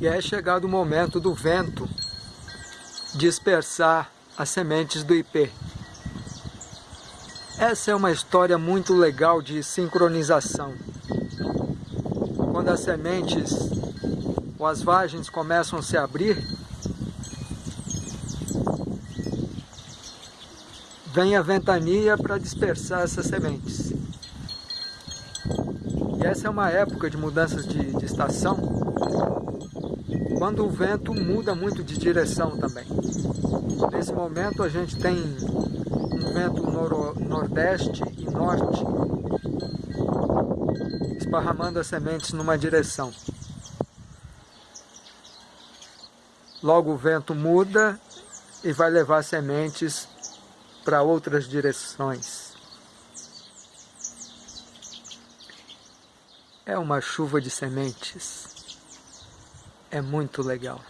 E é chegado o momento do vento dispersar as sementes do IP. Essa é uma história muito legal de sincronização. Quando as sementes ou as vagens começam a se abrir, vem a ventania para dispersar essas sementes. E essa é uma época de mudanças de, de estação, quando o vento muda muito de direção também. Nesse momento a gente tem um vento noro, nordeste e norte, esparramando as sementes numa direção. Logo o vento muda e vai levar sementes para outras direções. É uma chuva de sementes. É muito legal.